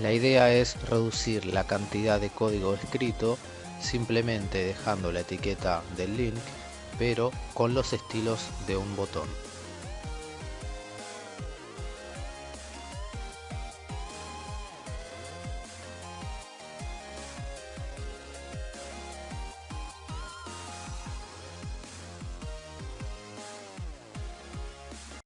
La idea es reducir la cantidad de código escrito simplemente dejando la etiqueta del link pero con los estilos de un botón.